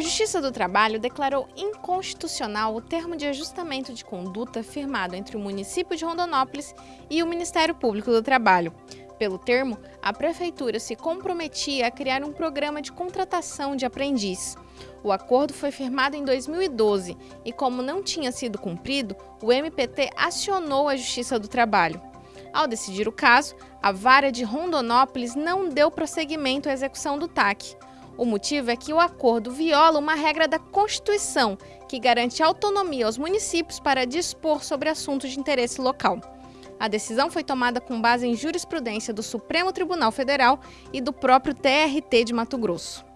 Justiça do Trabalho declarou inconstitucional o termo de ajustamento de conduta firmado entre o município de Rondonópolis e o Ministério Público do Trabalho. Pelo termo, a Prefeitura se comprometia a criar um programa de contratação de aprendiz. O acordo foi firmado em 2012 e, como não tinha sido cumprido, o MPT acionou a Justiça do Trabalho. Ao decidir o caso, a vara de Rondonópolis não deu prosseguimento à execução do TAC. O motivo é que o acordo viola uma regra da Constituição, que garante autonomia aos municípios para dispor sobre assuntos de interesse local. A decisão foi tomada com base em jurisprudência do Supremo Tribunal Federal e do próprio TRT de Mato Grosso.